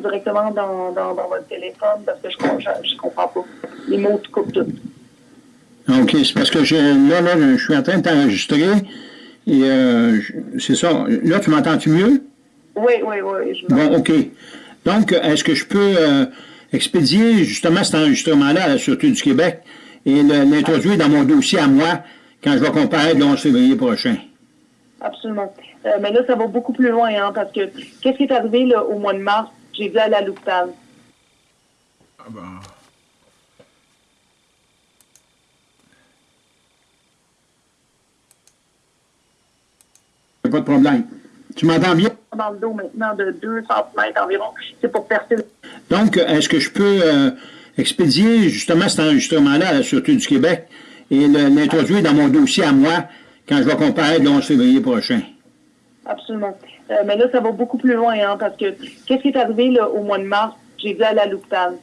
directement dans, dans, votre téléphone parce que je ne comprends pas. Les mots te coupent tout. OK, c'est parce que je, là, là, je suis en train de t'enregistrer et euh, c'est ça. Là, tu m'entends-tu mieux? Oui, oui, oui. bon, OK. Donc, est-ce que je peux euh, expédier justement cet enregistrement-là à la Sûreté du Québec et l'introduire dans mon dossier à moi quand je vais comparaître le 11 février prochain? Absolument. Euh, mais là, ça va beaucoup plus loin, hein, parce que qu'est-ce qui est arrivé là, au mois de mars? J'ai vu à la l'hôpital. Ah ben... Pas de problème. Tu m'entends bien? Dans le dos maintenant de 2 cm environ. C'est pour percer. Donc, est-ce que je peux euh, expédier justement cet enregistrement-là à la Sûreté du Québec et l'introduire dans mon dossier à moi quand je vais comparer le 11 février prochain? Absolument. Euh, mais là, ça va beaucoup plus loin, hein, parce que qu'est-ce qui est arrivé là, au mois de mars? J'ai vu aller à l'hôpital.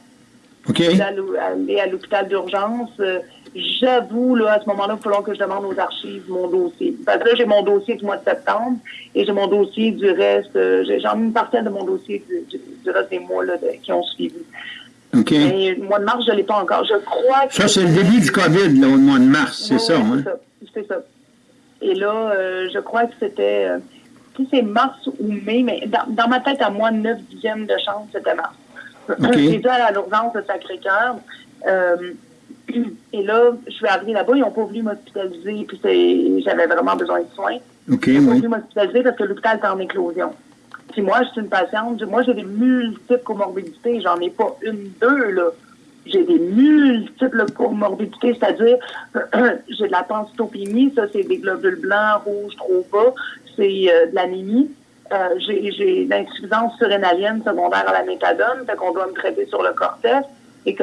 OK. J'ai aller à l'hôpital d'urgence. Euh, j'avoue, là, à ce moment-là, il va que je demande aux archives mon dossier. Parce que là, j'ai mon dossier du mois de septembre et j'ai mon dossier du reste. Euh, J'en ai une partie de mon dossier du, reste des mois là, qui ont suivi. OK. Mais le mois de mars, je ne l'ai pas encore. Je crois que. Ça, c'est le début du COVID, là, au mois de mars, c'est ça, hein? C'est ça. Et là, je crois que c'était. Si c'est mars ou mai, mais dans, ma tête, à moi, 9 dixièmes de chance, c'était mars. Okay. Dû à l'urgence de Sacré-Cœur. Euh, et là, je suis arrivée là-bas, ils n'ont pas voulu m'hospitaliser, puis j'avais vraiment besoin de soins. Okay, ils n'ont pas voulu m'hospitaliser parce que l'hôpital était en éclosion. Puis moi, je suis une patiente, moi, j'ai des multiples comorbidités, j'en ai pas une, deux, là. J'ai des multiples comorbidités, c'est-à-dire, j'ai de la pancytopénie, ça, c'est des globules blancs, rouges, trop bas, c'est euh, de l'anémie. Euh, j'ai l'insuffisance surrénalienne secondaire à la méthadone, fait qu'on doit me traiter sur le cortex, des,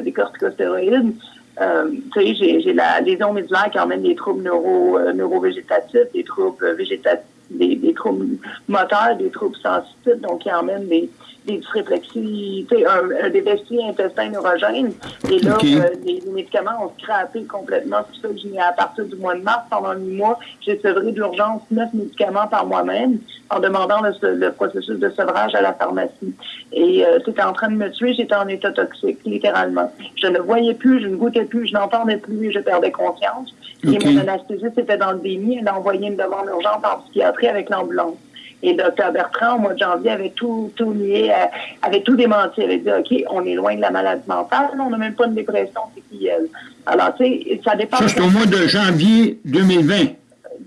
des corticostéroïdes. Euh, j'ai la lésion médulaire qui emmène des troubles neuro, euh, neurovégétatifs, des troubles végétatifs, des, des, troubles moteurs, des troubles sensitifs, donc qui emmènent des, des dysréflexies, un, un déficit intestin neurogène. Et là, euh, les, médicaments ont scrappé complètement. C'est ça que j'ai à partir du mois de mars, pendant huit mois, j'ai sevré d'urgence neuf médicaments par moi-même en demandant le, processus de sevrage à la pharmacie. Et euh, c'était en train de me tuer, j'étais en état toxique, littéralement. Je ne voyais plus, je ne goûtais plus, je n'entendais plus, je perdais conscience. Et mon anesthésiste était dans le déni, elle a envoyé une demande urgente en psychiatrie avec l'ambulance. Et Dr Bertrand, au mois de janvier, avait tout, tout nié, euh, avait tout démenti. Il avait dit, OK, on est loin de la maladie mentale, on n'a même pas une dépression, c'est qui elle. Alors, tu sais, ça dépend... Ça, c'est au mois de janvier 2020.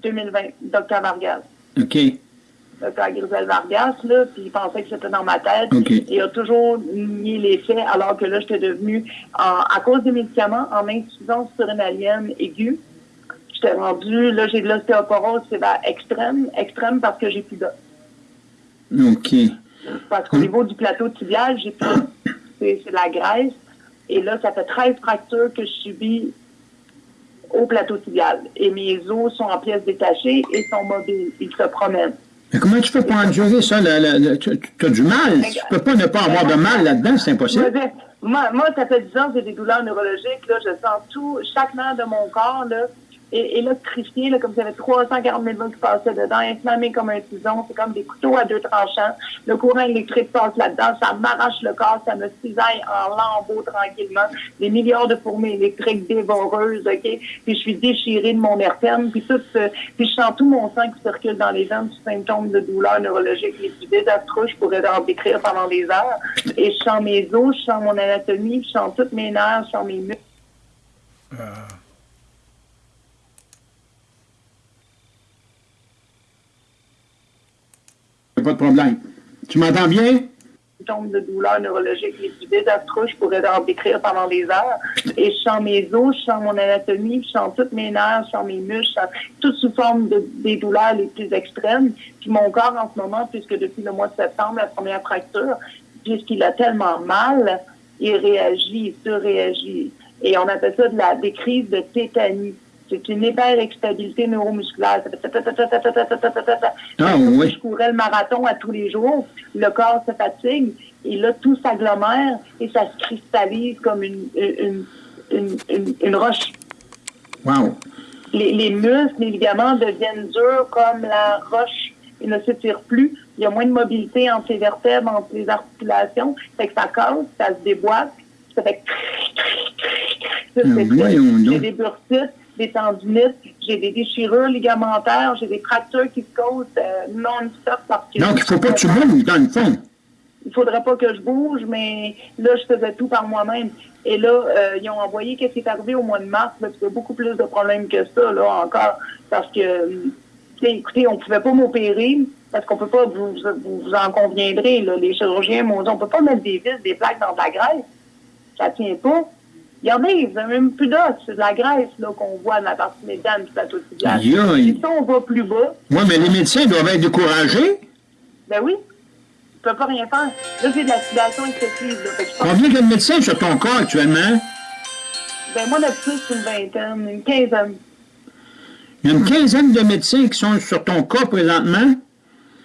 2020, Dr Vargas. OK. Dr Grisel Vargas, là, puis il pensait que c'était dans ma tête. Il a toujours nié les faits, alors que là, j'étais devenue, à cause des médicaments, en insuffisance surrénalienne aiguë, j'étais rendue, là, j'ai de l'ostéoporose sévère extrême, extrême parce que j'ai plus d'os. OK. Parce qu'au niveau du plateau tibial, j'ai. C'est la graisse. Et là, ça fait 13 fractures que je subis au plateau tibial. Et mes os sont en pièces détachées et sont mobiles. Ils se promènent. Mais comment tu peux pas endurer ça? tu as du mal. Tu peux pas ne pas avoir de mal là-dedans, c'est impossible. Moi, moi, ça fait 10 ans que j'ai des douleurs neurologiques. Là, je sens tout, chaque nerf de mon corps. Là, électrifié, là, comme s'il y avait 340 000 volts qui passaient dedans, inflammé comme un tison. C'est comme des couteaux à deux tranchants. Le courant électrique passe là-dedans, ça m'arrache le corps, ça me cisaille en lambeaux tranquillement. Des milliards de fourmis électriques dévoreuses, OK? Puis je suis déchirée de mon airtème, puis tout, euh, puis je sens tout mon sang qui circule dans les du symptômes de douleur neurologique les plus désastreux. Je pourrais en décrire pendant des heures. Et je sens mes os, je sens mon anatomie, je sens toutes mes nerfs, je sens mes muscles. Euh. Pas de problème. Tu m'entends bien? de douleurs neurologiques les plus je pourrais en décrire pendant des heures. Et je sens mes os, je sens mon anatomie, je sens toutes mes nerfs, je sens mes muscles, je sens tout sous forme de, des douleurs les plus extrêmes. Puis mon corps en ce moment, puisque depuis le mois de septembre, la première fracture, puisqu'il a tellement mal, il réagit, il surréagit. Et on appelle ça de la, des crises de tétanie. C'est une hyper-excitabilité neuromusculaire. Ah, oui. Je courais le marathon à tous les jours. Le corps se fatigue. Et là, tout s'agglomère et ça se cristallise comme une, une, une, une, roche. Wow. Les, les muscles, les ligaments deviennent durs comme la roche. Ils ne s'étirent plus. il y a moins de mobilité entre les vertèbres, entre les articulations. Fait que ça casse, ça se déboîte, ça fait... J'ai des bursites, des tendinites, j'ai des déchirures ligamentaires, j'ai des fractures qui se causent euh, non-stop. Donc, il ne faut pas que tu bouges, dans le fond. Il faudrait pas que je bouge, mais là, je faisais tout par moi-même. Et là, euh, ils ont envoyé qu'est-ce qui est arrivé au mois de mars. Là, y a beaucoup plus de problèmes que ça, là, encore. Parce que, écoutez, on pouvait pas m'opérer, parce qu'on peut pas, vous, vous, en conviendrez, là, les chirurgiens m'ont dit, on peut pas mettre des vis, des plaques dans de la graisse. Ça tient pas. Regardez, vous n'avez même plus d'os, c'est de la graisse là, qu'on voit dans la partie médiane du plateau tibial. Si on va plus bas... Oui, mais les médecins doivent être découragés. Ben oui ne peux pas rien faire. Là, j'ai de la sidation excessive. Là, fait Combien de médecins sur ton corps actuellement? Ben, moi, là-dessus, c'est une vingtaine, une quinzaine. Il y a une quinzaine de médecins qui sont sur ton cas présentement?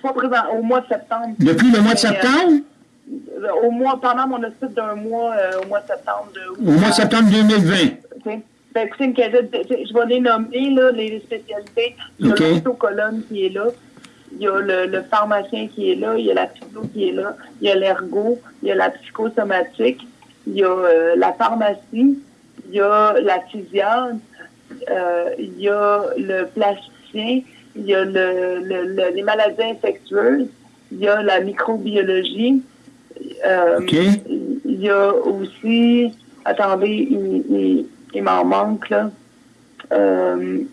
Pas présent, au mois de septembre. Depuis le mois de septembre? Euh, au mois, pendant mon hospice d'un mois, euh, au mois de septembre. De, au mois de septembre 2020? Okay. Ben, écoutez, une quinzaine, je vais les nommer, là, les spécialités. Il y a okay. colonne qui est là il y a le, pharmacien qui est là, il y a la psycho qui est là, il y a l'ergo, il y a la psychosomatique, il y a euh, la pharmacie, il y a la physiatre, euh, il y a le plasticien, il y a le, les maladies infectieuses, il y a la microbiologie, euh, il y a aussi, attendez, il, il m'en manque là. Euh,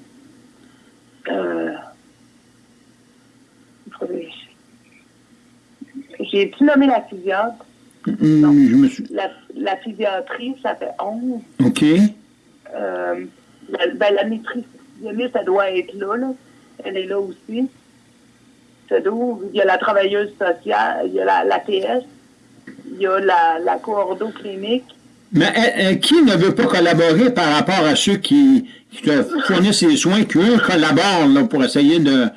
J'ai pu nommer la physiatre? Mm, je me suis... la, la physiatrie, ça fait 11. OK. Euh, la, ben, la nutritionniste, ça doit être là, là. Elle est là aussi. Il y a la travailleuse sociale, il y a la, la TS, il y a la, la coordo clinique. Mais euh, euh, qui ne veut pas collaborer par rapport à ceux qui, qui te fournissent les soins, qui eux collaborent là, pour essayer de,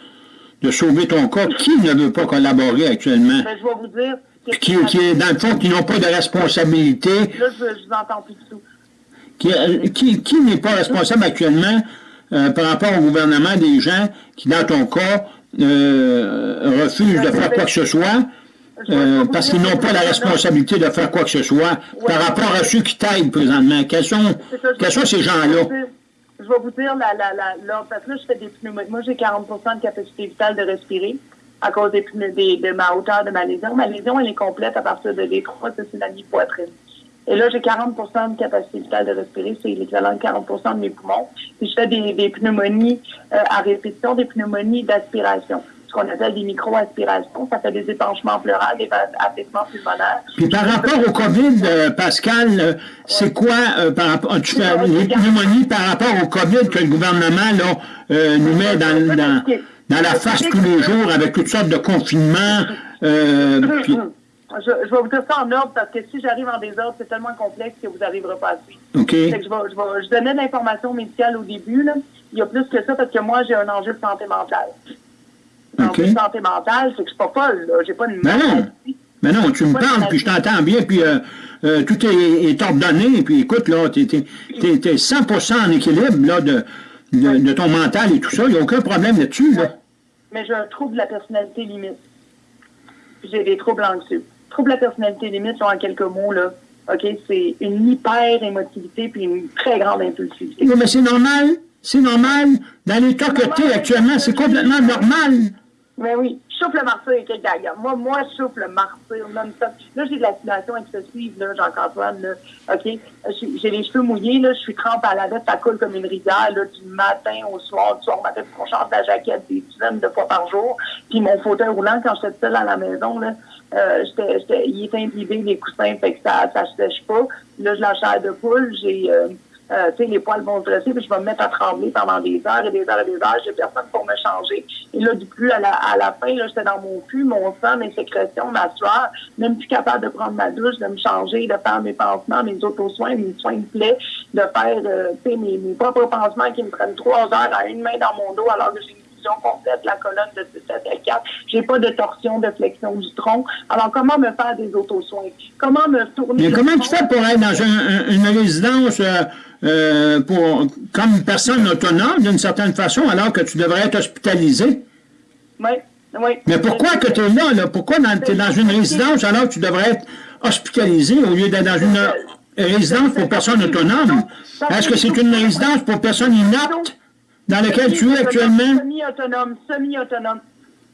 de sauver ton corps, qui ne veut pas collaborer actuellement? Ben, je vais vous dire. Qui, qui, dans le fond, qui n'ont pas de responsabilité? Là, je, je vous entends plus du tout. Qui, euh, qui, qui n'est pas responsable actuellement euh, par rapport au gouvernement des gens qui, dans ton cas, euh, refusent de faire quoi que ce soit? Euh, parce qu'ils n'ont pas la responsabilité de faire quoi que ce soit par rapport à ceux qui taillent présentement. Quels sont, quels sont ces gens-là? je vais vous dire, la, la, la, parce que là, je fais des pneumonies. Moi, j'ai 40% de capacité vitale de respirer à cause des de ma hauteur de ma lésion. Ma lésion, elle est complète à partir de l'étroit, c'est une poitrine. Et là, j'ai 40% de capacité vitale de respirer, c'est l'équivalent de 40% de mes poumons. Puis je fais des, des pneumonies euh, à répétition, des pneumonies d'aspiration ce qu'on appelle des micro-aspirations. Ça fait des épanchements pleurales, des affaissements pulmonaires. Puis par rapport au COVID, euh, Pascal, euh, c'est quoi, euh, par rapport, tu fais les pneumonies par rapport au COVID que le gouvernement là, nous met dans, dans, dans, la face tous les jours avec toutes sortes de confinements? Puis... Je, je, vais vous dire ça en ordre parce que si j'arrive en désordre, c'est tellement complexe que vous n'arriverez pas à suivre. OK. je, vais, je, vais, je donnais de l'information médicale au début. Là. Il y a plus que ça parce que moi, j'ai un enjeu de santé mentale okay. santé mentale, c'est que je suis pas folle, là. J'ai pas une Mais non. Mais non, tu me parles, puis je t'entends bien, puis euh, euh, tout est, est, ordonné, puis écoute, là, tu es, 100% en équilibre, là, de, de, ton mental et tout ça. Il n'y a aucun problème là-dessus, là. Mais j'ai un trouble de la personnalité limite. J'ai des troubles anxieux. Trouble de la personnalité limite, en quelques mots, là, OK, c'est une hyper-émotivité puis une très grande impulsivité. Oui, mais c'est normal. C'est normal. Dans l'état que tu es actuellement, c'est complètement normal. Mais oui, je souffle le martyr avec Moi, moi, je souffle le martyr non-stop. Là, j'ai de la situation excessive, là, Jean-Antoine, là. OK? J'ai les cheveux mouillés, là, je suis trempée à la tête, ça coule comme une rivière, là, du matin au soir, du soir au matin, on change la jaquette des dizaines de fois par jour. Puis mon fauteuil roulant, quand j'étais seule à la maison, là, euh, j'étais, il était imbibé, les coussins, fait que ça, ça sèche pas. Là, je la chair de poule, j'ai... Euh, euh, tu sais, les poils vont se dresser, puis je vais me mettre à trembler pendant des heures et des heures et des heures. J'ai personne pour me changer. Et là, du coup, à la, à la fin, là, j'étais dans mon cul, mon sang, mes sécrétions, ma sueur, même plus capable de prendre ma douche, de me changer, de faire mes pansements, mes auto-soins, mes soins de plaie, de faire, euh, tu sais, mes, mes propres pansements qui me prennent trois heures à une main dans mon dos alors que j'ai une vision complète de la colonne de 7 à 4. J'ai pas de torsion, de flexion du tronc. Alors, comment me faire des auto-soins? Comment me tourner? Mais comment tu fais pour être dans une résidence... Euh, euh, pour, comme personne autonome d'une certaine façon, alors que tu devrais être hospitalisé. Oui. Oui. Mais pourquoi que tu es là, là? Pourquoi tu es dans une résidence alors que tu devrais être hospitalisé au lieu d'être dans une résidence pour personnes autonomes? Est-ce que c'est une résidence pour personnes inaptes dans laquelle tu es actuellement? Semi-autonome, semi-autonome.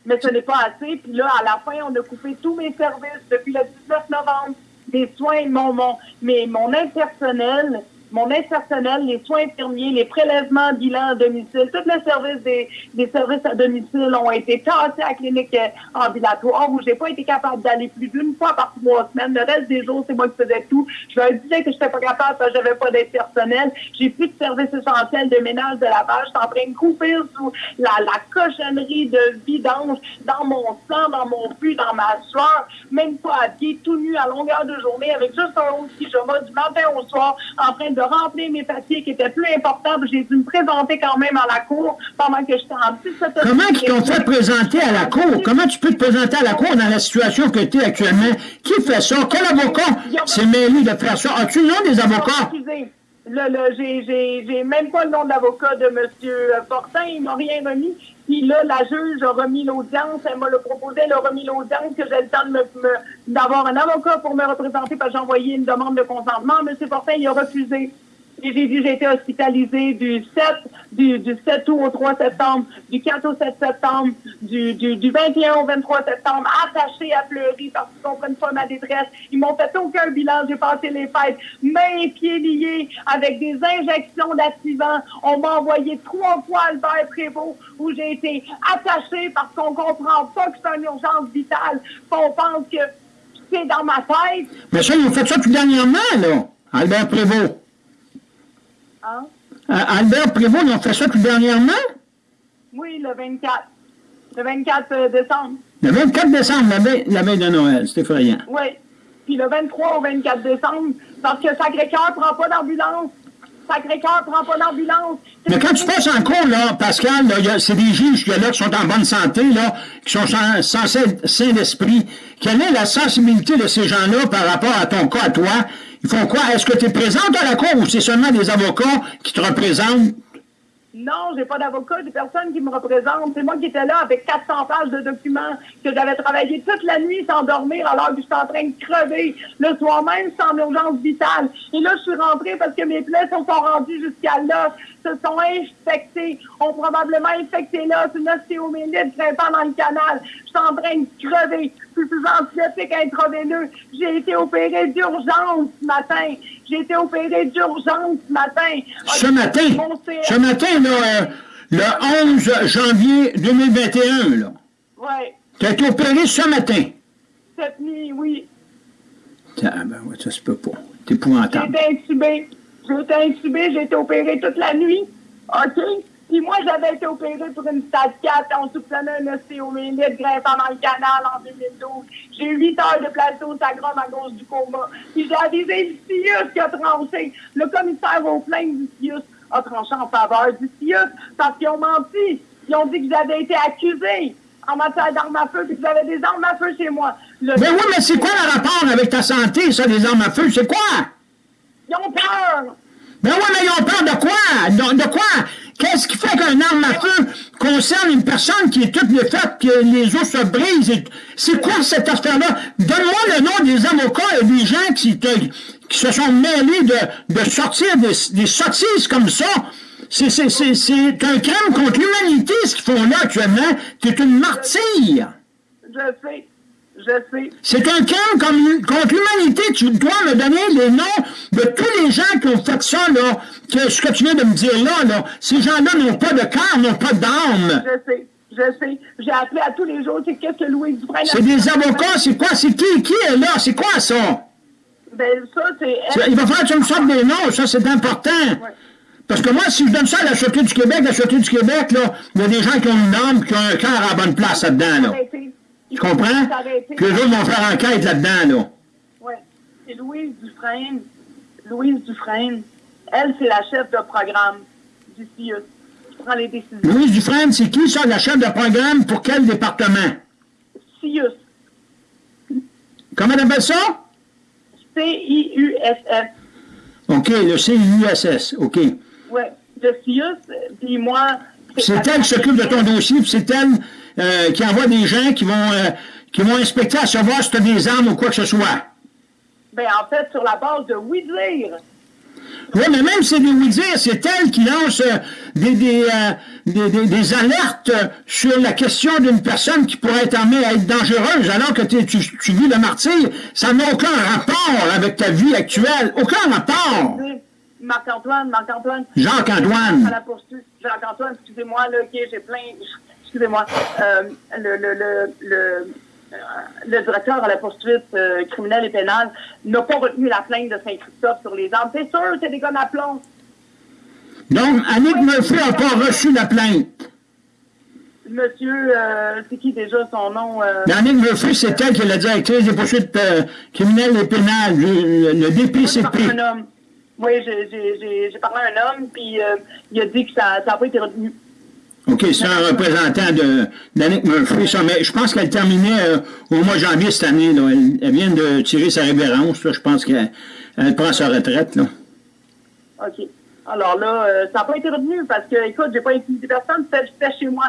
Mais ce n'est pas assez. Puis là, à la fin, on a coupé tous mes services depuis le 19 novembre. Des soins, mon, mon, mais mon impersonnel, mon aide personnelle, les soins infirmiers, les prélèvements, bilans à domicile, tout le service des, des services à domicile ont été tassés à la clinique euh, ambulatoire où j'ai pas été capable d'aller plus d'une fois par trois semaines. Le reste des jours, c'est moi qui faisais tout. Je leur disais que je n'étais pas capable parce que j'avais pas d'aide personnelle. J'ai plus de service essentiel de ménage, de lavage. Je suis en train de couper sous la, la cochonnerie de vidange dans mon sang, dans mon pu, dans ma sueur, même pas pied, tout nu à longueur de journée avec juste un haut pyjama du matin au soir en train de remplir mes papiers qui étaient plus importants. J'ai dû me présenter quand même à la cour pendant que j'étais en petit. Comment ils t'ont fait présenter à la cour? Comment tu peux te présenter à la cour dans la situation que tu es actuellement? Qui fait ça? Quel avocat s'est mêlé de faire ça? As-tu le nom des avocats? Là, là, j'ai même pas le nom d'avocat de M. Fortin, il m'a rien remis. Puis là, la juge a remis l'audience, elle m'a le proposé, elle a remis l'audience, que j'ai le temps d'avoir un avocat pour me représenter parce que j'ai envoyé une demande de consentement. M. Fortin, il a refusé. Et j'ai dit, j'ai été hospitalisée du 7, du, du 7 août au 3 septembre, du 4 au 7 septembre, du, du, du 21 au 23 septembre, attachée à pleurer parce qu'ils comprennent pas ma détresse. Ils m'ont fait aucun bilan, j'ai passé les fêtes, mains et pieds liés, avec des injections d'activants. On m'a envoyé trois fois Albert Prévost, où j'ai été attachée parce qu'on comprend pas que c'est une urgence vitale, qu'on pense que c'est dans ma tête. Mais ça, ils ont fait ça tout dernièrement, là, Albert Prévost. Hein? Albert Prévost, ils ont fait ça tout dernièrement? Oui, le 24. Le 24 euh, décembre. Le 24 décembre, la veille, la veille de Noël, c'est effrayant. Oui. Puis le 23 au 24 décembre, parce que Sacré-Cœur ne prend pas d'ambulance. Sacré-Cœur ne prend pas d'ambulance. Mais quand tu passes en cours, là, Pascal, c'est des juges là, qui sont en bonne santé, là, qui sont censés être sains d'esprit. Quelle est la sensibilité de ces gens-là par rapport à ton cas, à toi? Ils font quoi? Est-ce que tu es présente à la cour ou c'est seulement des avocats qui te représentent? Non, j'ai pas d'avocat, j'ai personne qui me représente. C'est moi qui étais là avec 400 pages de documents que j'avais travaillé toute la nuit sans dormir alors que j'étais en train de crever le soir même sans urgence vitale. Et là, je suis rentrée parce que mes plaies sont rendues jusqu'à là, se sont infectées, ont probablement infecté là, c'est une ostéomélite grimpant dans le canal. Je suis en train de crever. Je suis sous intraveineux. J'ai été opérée d'urgence ce matin. J'ai été opérée d'urgence ce matin. Ce matin? Ce matin, là, euh, le 11 janvier 2021, là. Oui. Tu as été opéré ce matin? Cette nuit, oui. Ah, ben ouais, ça se peut pas. T'es épouvantable. J'ai été intubée. J'ai été intubée, j'ai été opérée toute la nuit. OK? Puis moi, j'avais été opérée pour une stade 4. On soupçonnait un ostéomélite grimpant dans le canal en 2012. J'ai eu 8 heures de plateau-sagrome à gauche du coma. Puis j'ai avisé le CIUS qui a tranché. Le commissaire au plein du CIUS a tranché en faveur du CIUS parce qu'ils ont menti. Ils ont dit que j'avais été accusée en matière d'armes à feu, puis que j'avais des armes à feu chez moi. mais oui, mais c'est quoi le rapport avec ta santé, ça, des armes à feu? C'est quoi? Ils ont peur! Mais oui, mais ils ont peur de quoi? De, quoi? Qu'est-ce qui fait qu'un arme à feu concerne une personne qui est toute défaite, que les os se brisent? C'est quoi cette affaire-là? Donne-moi le nom des avocats et des gens qui, qui se sont mêlés de, de sortir des, des sottises comme ça. C'est un crime contre l'humanité, ce qu'ils font là actuellement. Tu es une martyre. Je sais. Je sais. C'est un crime comme, contre l'humanité. Tu dois me donner les noms de tous les gens qui ont fait ça, là. Que, ce que tu viens de me dire là, là. Ces gens-là n'ont pas de cœur, n'ont pas d'âme. Je sais. Je sais. J'ai appelé à tous les jours. C'est qu'est-ce que Louis Dufresne C'est des avocats. C'est quoi? C'est qui? Qui est là? C'est quoi ça? Ben, ça, c'est... Il va falloir que tu me sortes des noms. Ça, c'est important. Parce que moi, si je donne ça à la Sûreté du Québec, la Sûreté du Québec, là, il y a des gens qui ont une âme, qui ont un cœur à la bonne place là-dedans, là. Tu comprends? Que les autres vont faire enquête là-dedans, là. Oui. C'est Louise Dufresne. Louise Dufresne. Elle, c'est la chef de programme du CIUS. Qui prend les décisions. Louise Dufresne, c'est qui, ça, la chef de programme pour quel département? CIUS. Comment on appelle ça? C-I-U-S-S. OK, le C-I-U-S-S. OK. Oui. Le CIUS, puis moi... C'est elle qui s'occupe de ton dossier, puis c'est elle euh, qui envoie des gens qui vont, euh, qui vont inspecter à savoir si tu as des armes ou quoi que ce soit. Ben, en fait, sur la base de oui dire. Oui, mais même si c'est des oui dire, c'est elle qui lance euh, des, des, des, des, alertes sur la question d'une personne qui pourrait être amenée à être dangereuse, alors que tu, tu vis le martyr. Ça n'a aucun rapport avec ta vie actuelle. Aucun rapport. Marc-Antoine, Marc-Antoine. Jacques-Antoine. Jacques-Antoine, excusez-moi, là, j'ai plein... Excusez-moi. Euh, le, le, le, le, euh, le directeur à la poursuite euh, criminelle et pénale n'a pas retenu la plainte de Saint-Christophe sur les armes. C'est sûr, c'est des gars d'aplomb. Donc, Annick Murphy n'a pas reçu la plainte. Monsieur, euh, c'est qui déjà son nom? Euh... Annick Murphy, c'est elle qui est la directrice des poursuites criminelles et pénales, le, le DPCP. Oui, j'ai parlé à un homme, puis il a dit que ça n'a pas été retenu. OK, c'est un représentant d'Annick Murphy, ça, mais je pense qu'elle terminait euh, au mois de janvier cette année. Là. Elle, vient de tirer sa révérence. Là. Je pense qu'elle prend sa retraite. Là. OK. Alors là, euh, ça n'a pas été retenu parce que, écoute, j'ai pas intimidé personne, c'était chez moi.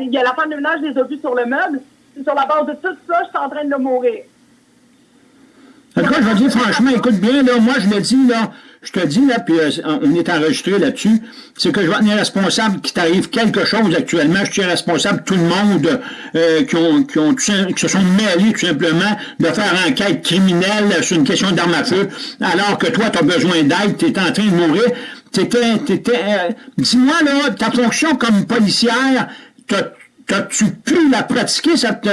Il y a la femme de ménage, je les ai vus sur le meuble. sur la base de tout ça, je suis en train de mourir. Écoute, je vais dire franchement, écoute bien, là, moi je me dis, là, je te dis, là, puis euh, on est enregistré là-dessus, c'est que je vais tenir responsable qu'il t'arrive quelque chose actuellement. Je tiens responsable tout le monde euh, qui, ont, qui, ont, qui se sont mêlés tout simplement de faire enquête criminelle sur une question d'arme à feu, alors que toi, tu as besoin d'aide, tu es en train de mourir. T'étais, t'étais, euh, dis-moi, là, ta fonction comme policière, t'as-tu pu la pratiquer, cette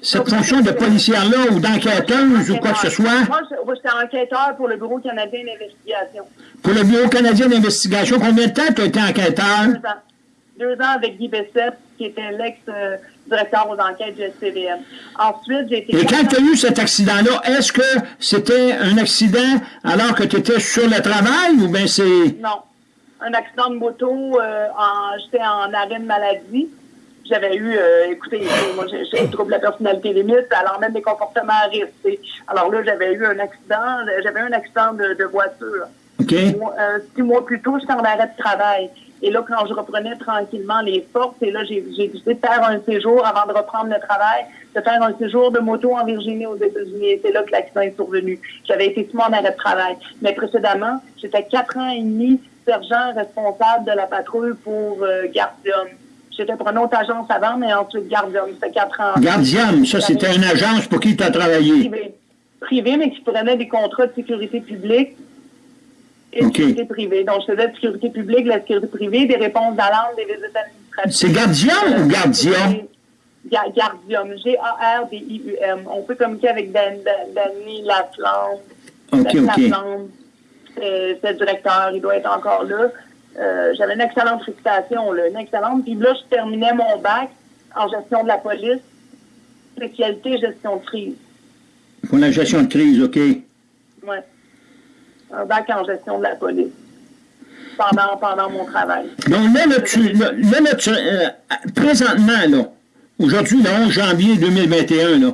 cette fonction de policière-là ou d'enquêteuse ou quoi que ce soit? Moi, j'étais enquêteur pour le Bureau canadien d'investigation. Pour le Bureau canadien d'investigation, combien de temps tu as été enquêteur? Deux ans. Deux ans avec Guy Bessette, qui était l'ex-directeur aux enquêtes du SPVM. Ensuite, j'ai été... Et quand tu as eu cet accident-là, est-ce que c'était un accident alors que tu étais sur le travail ou bien c'est... Non. Un accident de moto, euh, j'étais en arrêt de maladie j'avais eu, euh, écoutez, moi j'ai un trouble de la personnalité limite, alors même des comportements à risque. Alors là, j'avais eu un accident, j'avais un accident de, voiture. Euh, six mois plus tôt, j'étais en arrêt de travail. Et là, quand je reprenais tranquillement les forces, et là, j'ai décidé de faire un séjour avant de reprendre le travail, de faire un séjour de moto en Virginie aux États-Unis. C'est là que l'accident est survenu. J'avais été six mois en arrêt de travail. Mais précédemment, j'étais quatre ans et demi sergent responsable de la patrouille pour euh. J'étais pour une autre agence avant, mais ensuite Gardium. C'était quatre ans. Gardium, ça, c'était une agence pour qui tu as travaillé? Privé. Privé, mais qui prenait des contrats de sécurité publique et de sécurité privée. Donc, je faisais de sécurité publique, la sécurité privée, des réponses d'alarme, des visites administratives. C'est Gardium ou Gardium? Gardium, G-A-R-D-I-U-M. On peut communiquer avec Dan, Danny Laflamme. OK, OK. c'est le directeur, il doit être encore là. Euh, j'avais une excellente réputation, là, une excellente. Puis là, je terminais mon bac en gestion de la police, spécialité gestion de crise. Pour la gestion de crise, OK. Oui. Un bac en gestion de la police. Pendant, pendant mon travail. Donc là, là, tu, là, là, tu, euh, présentement, là, aujourd'hui, le 11 janvier 2021, là,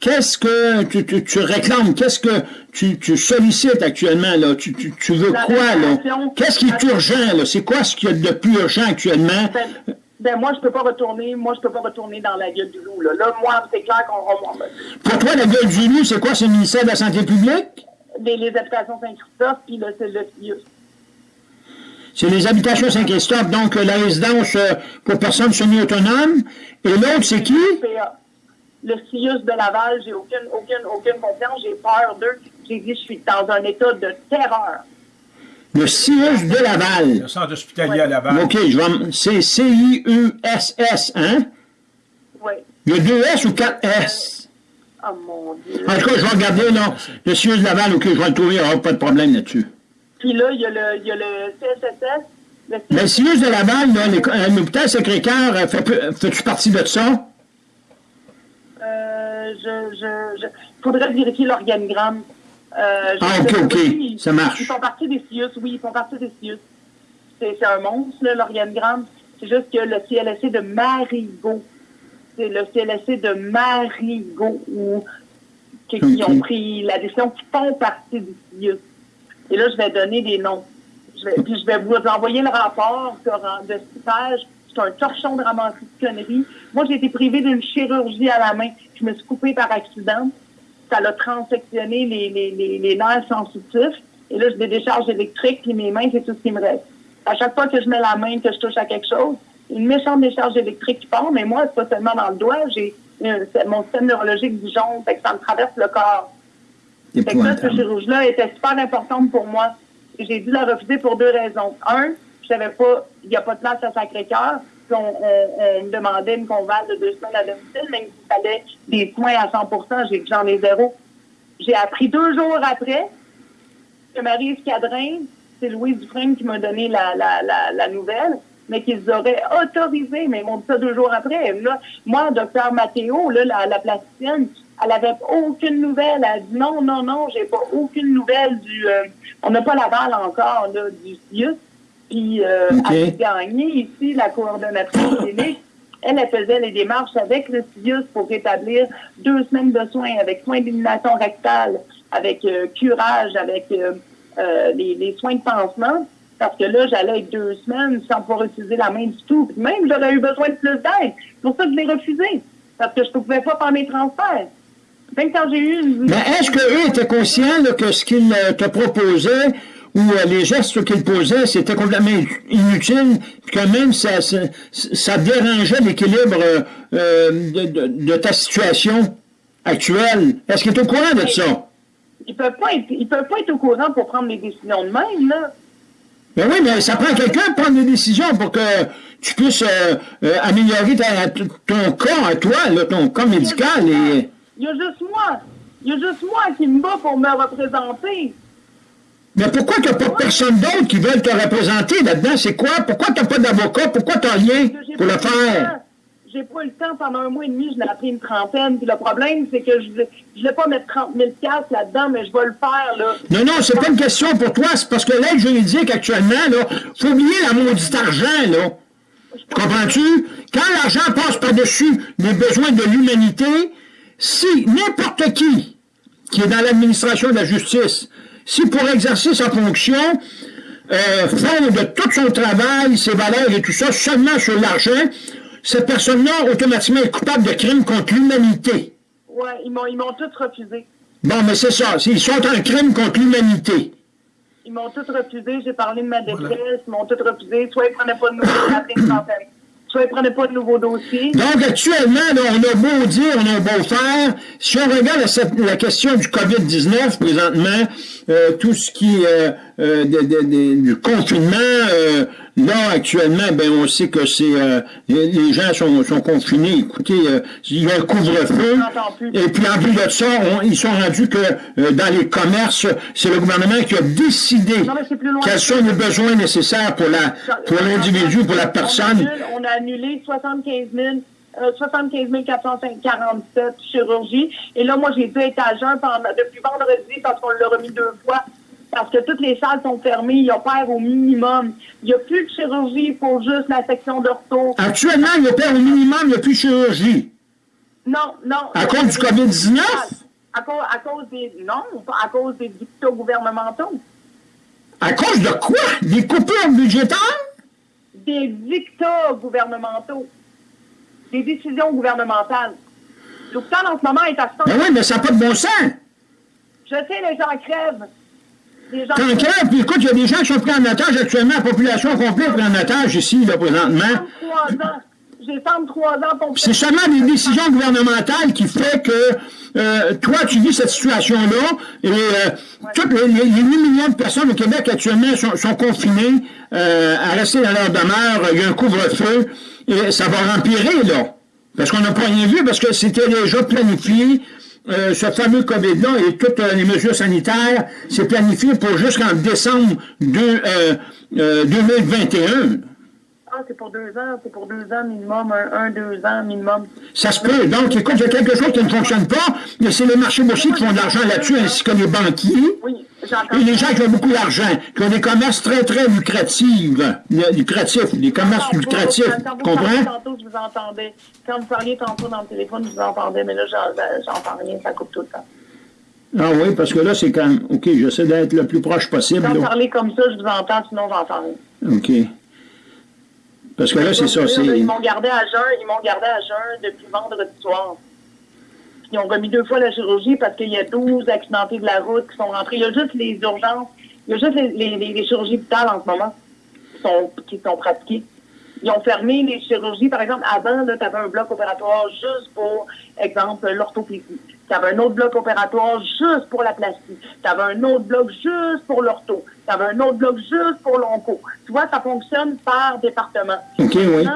Qu'est-ce que tu, tu, tu réclames? Qu'est-ce que tu, tu, sollicites actuellement? Là? Tu, tu, veux quoi? là? Qu'est-ce qui est urgent? là? C'est quoi ce qu'il y a de plus urgent actuellement? Ben, ben, moi, je peux pas retourner, moi, je peux pas retourner dans la gueule du loup. Là, là moi, c'est clair qu'on remonte. Pour toi, la gueule du loup, c'est quoi? C'est le ministère de la Santé publique? Les, les habitations Saint-Christophe, puis là, c'est le CIUS. C'est les habitations Saint-Christophe, donc la résidence euh, pour personnes semi-autonomes. Et l'autre, c'est qui? Le CIUS de Laval, j'ai aucune, aucune, aucune confiance, j'ai peur d'eux. J'ai dit, je suis dans un état de terreur. Le CIUS de Laval. Le centre hospitalier à Laval. OK, je vais c'est C-I-U-S-S, hein? Oui. Il y a deux S ou quatre S? Oh mon Dieu. En tout cas, je vais regarder, là, le CIUS de Laval, OK, je vais le trouver, il n'y aura pas de problème là-dessus. Puis là, il y a le, il y a le CSSS. Le, le CIUS de Laval, euh, l'hôpital Sacré-Cœur, euh, fais-tu partie de ça? Je, je, je, faudrait vérifier l'organigramme. Euh, ah, ok, ok, ça marche. Ils font partie des CIUS, oui, ils font partie des CIUS. C'est un monstre, l'organigramme. C'est juste que le CLSC de Marigot, c'est le CLSC de Marigot où, qui, ont pris la décision, qui font partie des CIUS. Et là, je vais donner des noms. Je vais, puis je vais vous envoyer le rapport de six pages C'est un torchon de ramasser de conneries. Moi, j'ai été privée d'une chirurgie à la main. Je me suis coupée par accident. Ça a transectionné les, les, les, les nerfs sensitifs. Et là, j'ai des décharges électriques, puis mes mains, c'est tout ce qui me reste. À chaque fois que je mets la main, que je touche à quelque chose, une méchante décharge électrique qui part, mais moi, c'est pas seulement dans le doigt, j'ai mon système neurologique du jaune, fait que ça me traverse le corps. Fait que ça, cette chirurgie-là était super importante pour moi. J'ai dû la refuser pour deux raisons. Un, savais pas, il n'y a pas de place à Sacré-Cœur. On, on, me demandait une conval de deux semaines à domicile, même s'il fallait des soins à 100% j'en ai zéro. J'ai appris deux jours après que Marie Escadrin, c'est Louise Dufresne qui m'a donné la, la, la, nouvelle, mais qu'ils auraient autorisé, mais ils m'ont dit ça deux jours après. Moi, docteur Mathéo, là, la, la plasticienne, elle avait aucune nouvelle. Elle a dit non, non, non, j'ai pas aucune nouvelle du. Euh, on n'a pas la balle encore là, du CIUS. Puis euh, a gagné ici la coordonnatrice clinique. Elle, elle faisait les démarches avec le CIUS pour rétablir deux semaines de soins avec soins d'élimination rectale, avec euh, curage, avec euh, euh, les, les, soins de pansement. Parce que là, j'allais être deux semaines sans pouvoir utiliser la main du tout. Puis même, j'aurais eu besoin de plus d'aide. C'est pour ça que je l'ai refusé. Parce que je ne pouvais pas faire mes transferts. Même quand j'ai eu une... Mais est-ce qu'eux étaient conscients que ce qu'ils te proposaient ou les gestes qu'ils posaient, c'était complètement inutile, puis que même ça, ça, ça dérangeait l'équilibre euh, de, de, de, ta situation actuelle. Est-ce qu'ils étaient au courant de ça? Ils peuvent pas être, ils peuvent pas être au courant pour prendre des décisions de même, là. Ben oui, mais ça prend quelqu'un pour prendre des décisions pour que tu puisses euh, euh, améliorer ta, ton cas à toi, là, ton cas médical. Il y, et... il y a juste moi. Il y a juste moi qui me bat pour me représenter. Mais pourquoi tu n'as pas personne d'autre qui veut te représenter là-dedans? C'est quoi? Pourquoi tu n'as pas d'avocat? Pourquoi tu n'as rien pour le faire? J'ai pas eu le temps pendant un mois et demi, je l'ai appris une trentaine. Puis le problème, c'est que je ne vais pas mettre 30 000 là-dedans, mais je vais le faire. Là. Non, non, c'est pas une question pour toi. C'est parce que l'aide juridique, actuellement, là, faut oublier la maudite argent, là. Comprends-tu? Quand l'argent passe par-dessus les besoins de l'humanité, si n'importe qui qui est dans l'administration de la justice si pour exercer sa fonction, euh, fonde tout son travail, ses valeurs et tout ça seulement sur l'argent, cette personne-là, automatiquement, est coupable de crimes contre l'humanité. Oui, ils m'ont, ils m'ont tous refusé. Bon, mais c'est ça. Ils sont un crime contre l'humanité. Ils m'ont tous refusé. J'ai parlé de ma détresse. Voilà. Ils m'ont tous refusé. Soit ils prenaient pas de nouvelles, soit ils ne pas de nouveaux dossiers? Donc, actuellement, là, on a beau dire, on a beau faire. Si on regarde la, question du COVID-19 présentement, euh, tout ce qui est euh, euh, du confinement, euh, là, actuellement, ben on sait que c'est euh, les gens sont, sont confinés. Écoutez, il y a un couvre-feu. Et puis, en plus de ça, on, ils sont rendus que dans les commerces, c'est le gouvernement qui a décidé quels sont les besoins nécessaires pour la pour l'individu, pour la personne. On a annulé 75 000 euh, 75 447 chirurgies. Et là, moi, j'ai dû être à jeun pendant, depuis vendredi parce qu'on l'a remis deux fois. Parce que toutes les salles sont fermées, il opère au minimum. Il n'y a plus de chirurgie pour juste la section de retour. Actuellement, il opère au minimum, il n'y a plus de chirurgie. Non, non. À cause du COVID-19? À cause, à cause des. Non, à cause des dictats gouvernementaux. À cause de quoi? Des coupures budgétaires? Des dictats gouvernementaux des décisions gouvernementales. L'hôpital, en ce moment, est à 100 Mais oui, mais ça n'a pas de bon sens. Je sais, les gens crèvent. Crèvent, puis écoute, il y a des gens qui sont pris en otage actuellement, la population complète pris en otage ici, là, présentement. 33 ans. J'ai 33 ans pour... C'est seulement des décisions gouvernementales qui font que euh, toi, tu vis cette situation-là, et euh, ouais. toutes les, les, 8 millions de personnes au Québec actuellement sont, sont confinées euh, à rester dans leur demeure, il y a un couvre-feu, et ça va empirer, là. Parce qu'on n'a pas rien vu, parce que c'était déjà planifié, euh, ce fameux COVID-là et toutes euh, les mesures sanitaires, c'est planifié pour jusqu'en décembre de, euh, 2021. Ah, c'est pour deux ans, c'est pour deux ans minimum, un, un, deux ans minimum. Ça se peut. Donc, écoute, il y a quelque chose qui ne fonctionne pas, mais c'est les marchés boursiers qui font de l'argent là-dessus, ainsi que les banquiers. Oui, et les gens qui ont beaucoup d'argent, qui ont des commerces très, très lucratifs, lucratifs, des commerces lucratifs. Vous comprends? Tantôt, je vous entendais. Quand vous parliez tantôt dans le téléphone, je vous entendais, mais là, j'entends rien, ça coupe tout le temps. Ah oui, parce que là, c'est quand même... OK, j'essaie d'être le plus proche possible. Quand vous parlez comme ça, je vous entends, sinon j'entends rien. OK. Parce que là, c'est ça. Ils m'ont gardé à jeun, ils m'ont gardé à jeun depuis vendredi soir. Ils ont remis deux fois la chirurgie parce qu'il y a 12 accidentés de la route qui sont rentrés. Il y a juste les urgences, il y a juste les, chirurgies vitales en ce moment qui sont, qui sont pratiquées. Ils ont fermé les chirurgies. Par exemple, avant, tu avais un bloc opératoire juste pour, exemple, l'orthopédie. Tu avais un autre bloc opératoire juste pour la plastie. Tu avais un autre bloc juste pour l'ortho. Tu avais un autre bloc juste pour l'onco. Tu vois, ça fonctionne par département. OK, oui.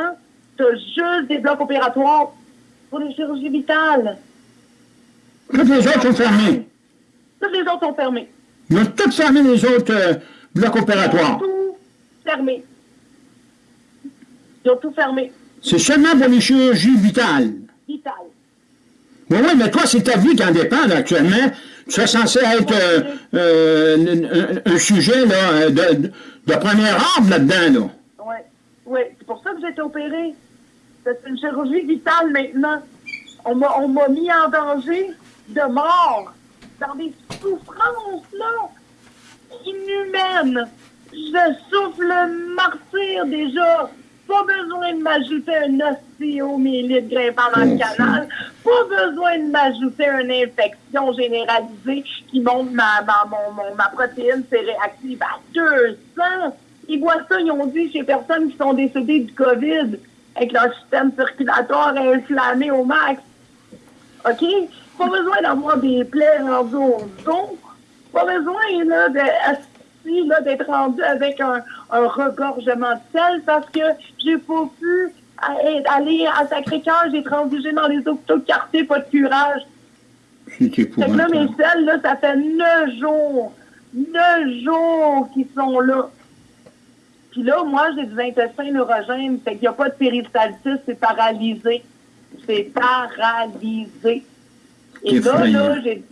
Tu as juste des blocs opératoires pour les chirurgies vitales. Toutes les autres sont fermés. Toutes les autres sont fermées. Ils ont toutes fermé les autres euh, blocs opératoires. Tout fermé. Ils ont tout fermé. C'est seulement pour les chirurgies vitales. Vitales. Oui, oui, mais toi, c'est ta vie qui en dépend actuellement. Tu es censé être euh, euh, un, sujet là, de, de première ordre là-dedans. Là. Oui, oui. C'est pour ça que j'ai été opérée. C'est une chirurgie vitale maintenant. On m'a mis en danger de mort dans des souffrances là, inhumaines. Je souffle le martyr déjà. Pas besoin de m'ajouter un ostéomélite grimpant dans le canal. Pas besoin de m'ajouter une infection généralisée qui monte ma, ma, mon, ma protéine c'est réactive à 200. Ils voient ça, ils ont dit chez personnes qui sont décédées du COVID avec leur système circulatoire inflammé au max. OK? Pas besoin d'avoir des plaies en dos. Pas besoin là, d'être rendu avec un, un, regorgement de sel parce que j'ai pas pu aller à Sacré-Cœur, j'ai transigé dans les hôpitaux quartiers, pas de curage. Fait que là, mes selles, là, ça fait neuf jours. Neuf jours qu'ils sont là. Puis là, moi, j'ai du intestin neurogène. Fait qu'il n'y a pas de péristaltique, c'est paralysé. C'est paralysé. Et là, là, j'ai,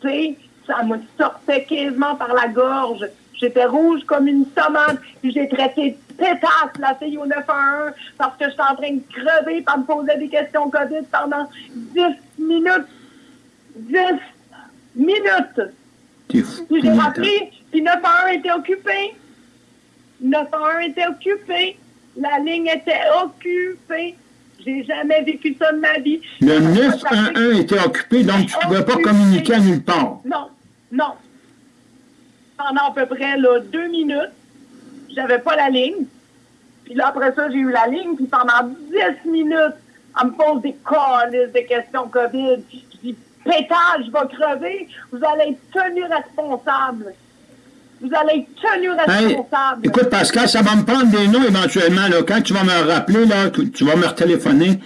tu sais, ça me sortait quasiment par la gorge. J'étais rouge comme une tomate, puis j'ai traité pétasse la fille au 911 parce que j'étais en train de crever par me poser des questions COVID pendant 10 minutes. 10 minutes. Puis j'ai rappelé, puis 911 était occupé. 911 était occupé. La ligne était occupée. J'ai jamais vécu ça de ma vie. Le 911 était occupé, donc tu ne pouvais pas communiquer à nulle part. Non, non. Pendant à peu près là, deux minutes, j'avais pas la ligne. Puis là, après ça, j'ai eu la ligne. Puis pendant dix minutes, elle me pose des calls, des questions COVID. Je dis, pétage, je vais crever. Vous allez être tenu responsable. Vous allez être tenu responsable. écoute, Pascal, ça va me prendre des noms éventuellement. Là, quand tu vas me rappeler, là, tu, vas me retéléphoner.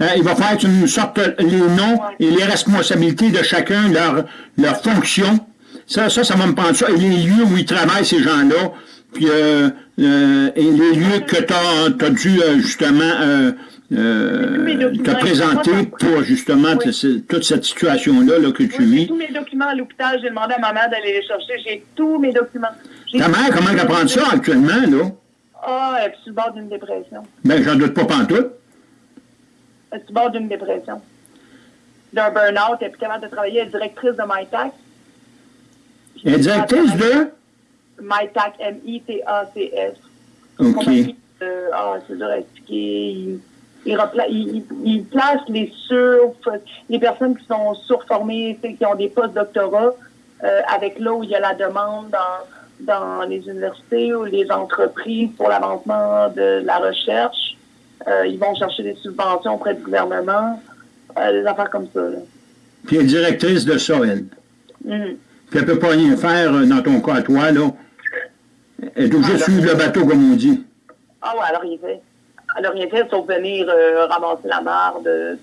Hein, il va faire une sorte les noms et les responsabilités de chacun, leur, leur fonction. Ça, ça, ça va me prendre ça. Et les lieux où ils travaillent, ces gens-là. Puis, euh, euh, et les lieux que tu as, as, dû, euh, justement, euh, euh, t'as présenté pour justement toute cette situation-là là, que tu vis. J'ai tous mes documents à l'hôpital. J'ai demandé à ma mère d'aller les chercher. J'ai tous mes documents. Ta mère, comment elle prend ça actuellement, là? Ah, elle est sur le bord d'une dépression? Ben, j'en doute pas pantoute. Elle est sur le bord d'une dépression? D'un burn-out. Elle est plus capable de travailler. Elle est directrice de MyTac. Elle est directrice de? MyTac, M-I-T-A-C-S. OK. Ah, c'est dur à expliquer il, place les sur, les personnes qui sont surformées, qui ont des post-doctorats, euh, avec là où il y a la demande dans, dans les universités ou les entreprises pour l'avancement de la recherche. Euh, ils vont chercher des subventions auprès du gouvernement, euh, des affaires comme ça. Puis elle est directrice de ça, elle. Mm-hmm. Puis elle peut pas rien faire dans ton cas à toi, là. Elle est obligée de suivre le bateau, comme on dit? Ah ouais, alors il fait. Elle n'a rien fait sauf venir euh, ramasser la marde, euh,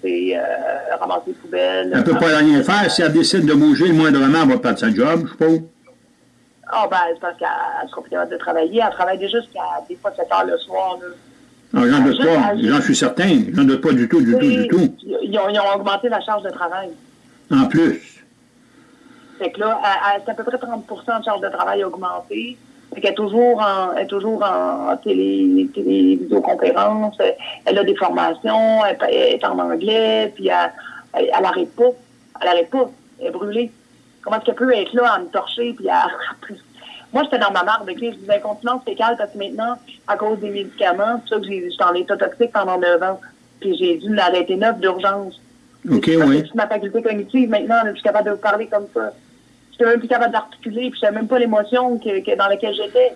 ramasser les poubelles. Elle ne peut pas rien faire. Si elle décide de bouger le moindrement, elle va perdre sa job, je suppose. Ah, ben, c'est parce qu'elle ne sera plus capable de travailler. Elle travaille déjà jusqu'à des fois 7 heures le soir. Là. Ah, j'en doute pas. J'en suis certain. J'en doute pas du tout, du tout, du tout. Ils ont, ils ont, augmenté la charge de travail. En plus. C'est que là, c'est à peu près 30% de charge de travail augmentée. Elle est toujours en, elle est toujours en télé, télé. Elle a des formations, elle, est en anglais, puis elle, n'arrête pas. Elle n'arrête pas. Elle est brûlée. Comment est-ce qu'elle peut être là à me torcher, puis à... Moi, j'étais dans ma marde? Je disais incontinence fécale parce que maintenant, à cause des médicaments, c'est ça que j'étais en état toxique pendant 9 ans. Puis j'ai dû l'arrêter neuf d'urgence. OK, oui. Ma faculté cognitive maintenant, je suis capable de vous parler comme ça. Je suis même plus capable d'articuler, puis je savais même pas l'émotion que, dans laquelle j'étais.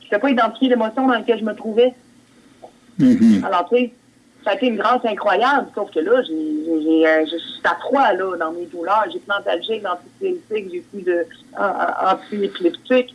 Je ne savais pas identifier l'émotion dans laquelle je me trouvais. Mhm. Alors, tu sais, ça a été une grâce incroyable, sauf que là, j'ai, euh, je suis à froid, là, dans mes douleurs. J'ai plus d'antalgique, d'antipyrétique, j'ai plus de anti-épileptique.